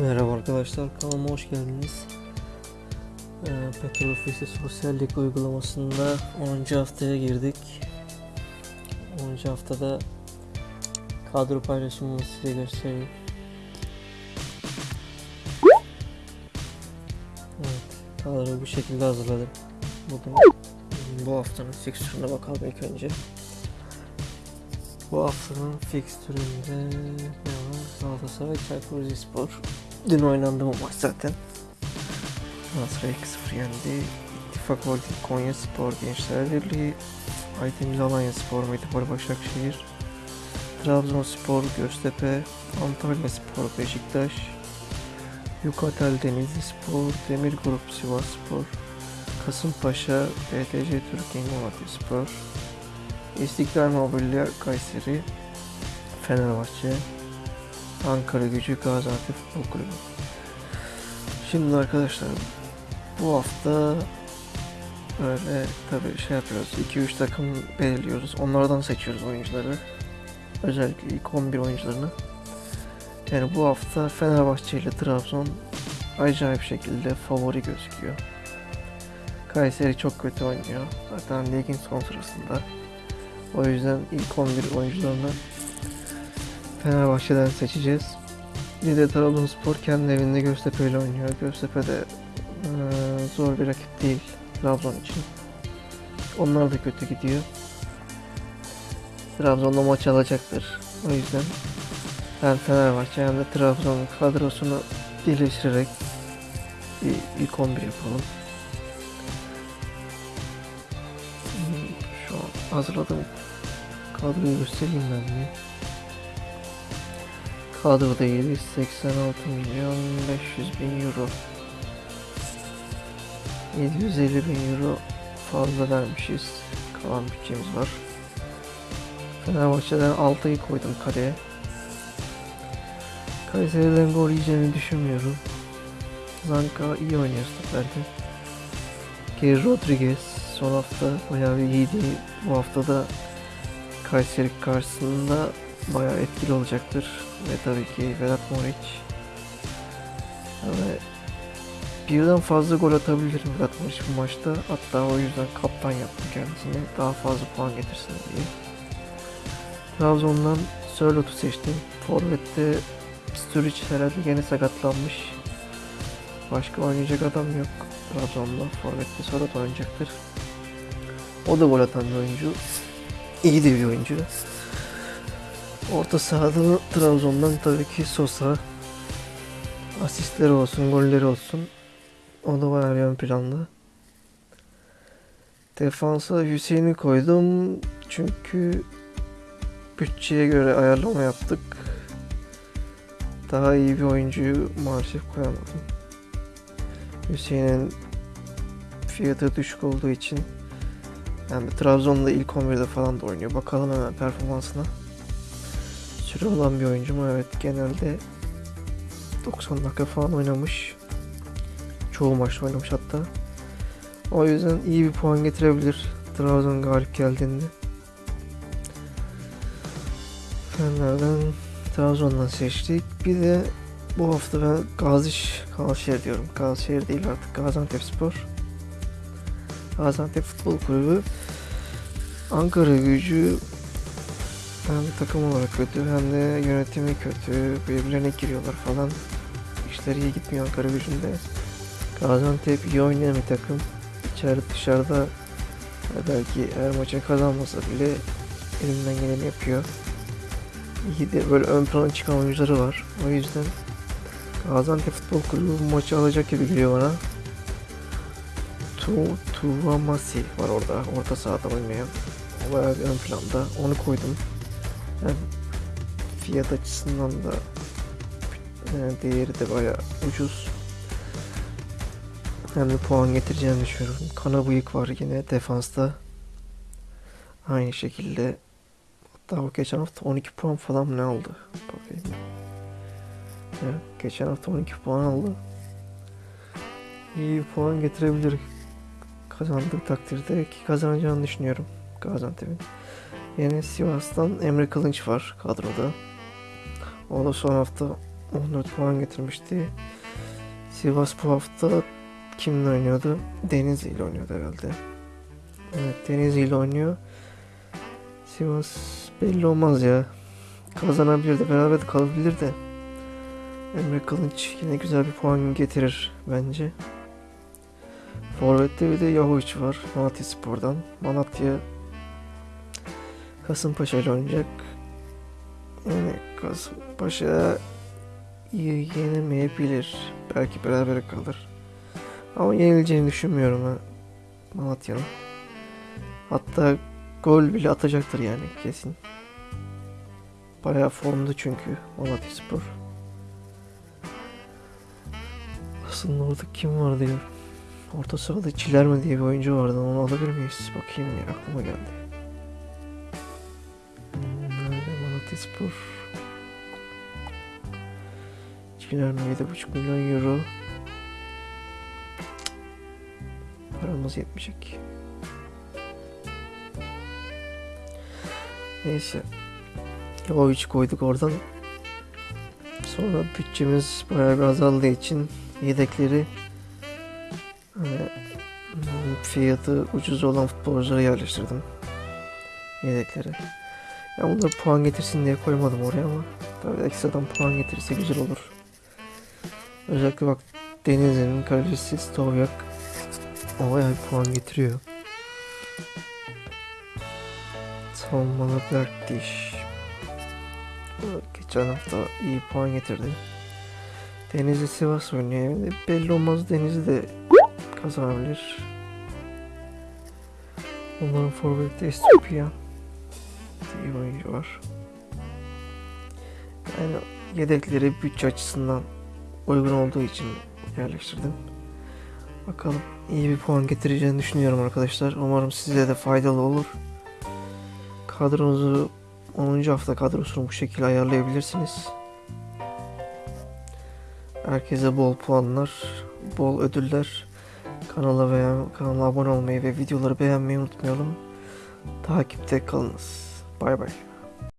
Merhaba arkadaşlar, kanalıma hoş geldiniz. Ee, Petrol Ofisi Sosyal Lig uygulamasında 10. haftaya girdik. 10. haftada kadro paylaşımını size göstereyim. Evet, kadroyu bu şekilde hazırladım. Bugün bu haftanın fikstürüne bakalım ilk önce. Bu haftanın fikstüründe ne var? Galatasaray Çaykur Rizespor. Dün oynandı bu maç zaten. Galatasaray 2-0 yendi. İttifak Holding Konya Spor Gençler Birliği. Aydemir Alanya Spor Medipol Başakşehir. Trabzonspor Göztepe. Antalya Spor Beşiktaş. Yukatel Denizli Spor. Demir Grup Sivas Spor. Kasımpaşa BTC Türkiye Inovatif Spor. İstiklal Mobilya Kayseri. Fenerbahçe. Ankara Gücü Gaziantep Futbol Kulübü. Şimdi arkadaşlar bu hafta böyle tabii şey yapıyoruz. 2-3 takım belirliyoruz. Onlardan seçiyoruz oyuncuları. Özellikle ilk 11 oyuncularını. Yani bu hafta Fenerbahçe ile Trabzon acayip şekilde favori gözüküyor. Kayseri çok kötü oynuyor. Zaten ligin son sırasında. O yüzden ilk 11 oyuncularını Fenerbahçe'den seçeceğiz. Bir de Trabzonspor kendi evinde Göztepe ile oynuyor. Göztepe de eee, zor bir rakip değil Trabzon için. Onlar da kötü gidiyor. Trabzon'da maç alacaktır. O yüzden hem Fenerbahçe hem de Trabzon kadrosunu birleştirerek bir ilk 11 yapalım. Hmm, Şu an hazırladım. Kadroyu göstereyim ben bir. Kadroda 786 milyon 500 bin euro. 750 bin euro fazla vermişiz. Kalan bütçemiz var. Fenerbahçe'den 6'yı koydum kaleye. Kayseri'den gol yiyeceğini düşünmüyorum. Zanka iyi oynuyor stoperde. Geri Rodriguez son hafta bayağı iyiydi. Bu hafta da Kayseri karşısında bayağı etkili olacaktır. Ve tabii ki Vedat Moric. Yani birden fazla gol atabilir Vedat Moric bu maçta. Hatta o yüzden kaptan yaptım kendisini. Daha fazla puan getirsin diye. Trabzon'dan Sörlot'u seçtim. Forvet'te Sturridge herhalde yine sakatlanmış. Başka oynayacak adam yok. Trabzon'da Forvet'te Sörlot oynayacaktır. O da gol atan bir oyuncu. İyi de bir oyuncu. Orta sahada Trabzon'dan tabii ki Sosa. Asistleri olsun, golleri olsun. O da bayağı ön planda. Defansa Hüseyin'i koydum. Çünkü bütçeye göre ayarlama yaptık. Daha iyi bir oyuncuyu maalesef koyamadım. Hüseyin'in fiyatı düşük olduğu için yani Trabzon'da ilk 11'de falan da oynuyor. Bakalım hemen performansına. Süre olan bir oyuncu mu? Evet genelde 90 dakika falan oynamış. Çoğu maçta oynamış hatta. O yüzden iyi bir puan getirebilir. Trabzon galip geldiğinde. Fener'den Trabzon'dan seçtik. Bir de bu hafta ben Gaziş, Gazişehir diyorum. Gazişehir değil artık Gaziantep Spor. Gaziantep Futbol Kulübü Ankara gücü hem takım olarak kötü hem de yönetimi kötü. Birbirlerine giriyorlar falan. İşler iyi gitmiyor Ankara gücünde. Gaziantep iyi oynayan bir takım. İçeride dışarıda ya belki her maçın kazanmasa bile elinden geleni yapıyor. İyi de böyle ön plana çıkan oyuncuları var. O yüzden Gaziantep Futbol Kulübü bu maçı alacak gibi geliyor bana. Tu Tuvamasi var orada. Orta sahada oynayan. O bayağı ön planda. Onu koydum. Hem fiyat açısından da e, değeri de bayağı ucuz. Hem de puan getireceğini düşünüyorum. Kana bıyık var yine defansta. Aynı şekilde hatta o geçen hafta 12 puan falan ne aldı? Bakayım. Evet, geçen hafta 12 puan aldı. İyi puan getirebilir kazandığı takdirde ki kazanacağını düşünüyorum Gaziantep'in. Yine Sivas'tan Emre Kılınç var kadroda. O da son hafta 14 puan getirmişti. Sivas bu hafta kimle oynuyordu? Denizli ile oynuyordu herhalde. Evet Denizli ile oynuyor. Sivas belli olmaz ya. Kazanabilir de beraber de kalabilir de. Emre Kılınç yine güzel bir puan getirir bence. Forvet'te bir de Yahoviç var Malatya Spor'dan. Malatya Kasımpaşa ile oynayacak. Yani Kasımpaşa yenemeyebilir. Belki beraber kalır. Ama yenileceğini düşünmüyorum ben Malatya'nın. Hatta gol bile atacaktır yani kesin. Bayağı formda çünkü Malatya Spor. Aslında orada kim vardı ya? Orta sahada Çilerme diye bir oyuncu vardı. Onu alabilir miyiz? Bakayım ya aklıma geldi. Malatya Spor? Çilerme 7,5 milyon euro. Paramız yetmeyecek. Neyse. Yahoviç koyduk oradan. Sonra bütçemiz bayağı bir azaldığı için yedekleri hani, hmm, fiyatı ucuz olan futbolculara yerleştirdim. Yedeklere. Ya bunları puan getirsin diye koymadım oraya ama tabii ekstradan puan getirirse güzel olur. Özellikle bak Denizli'nin kalecisi Stovyak o bayağı bir puan getiriyor. Savunmalı Berkdiş. Geçen hafta iyi puan getirdi. Denizli Sivas oynuyor. Yani belli olmaz Denizli de kazanabilir. Onların forveti Estopia bir oyuncu var. Yani yedekleri bütçe açısından uygun olduğu için yerleştirdim. Bakalım iyi bir puan getireceğini düşünüyorum arkadaşlar. Umarım size de faydalı olur. Kadronuzu 10. hafta kadrosunu bu şekilde ayarlayabilirsiniz. Herkese bol puanlar, bol ödüller. Kanala veya kanala abone olmayı ve videoları beğenmeyi unutmayalım. Takipte kalınız. 拜拜。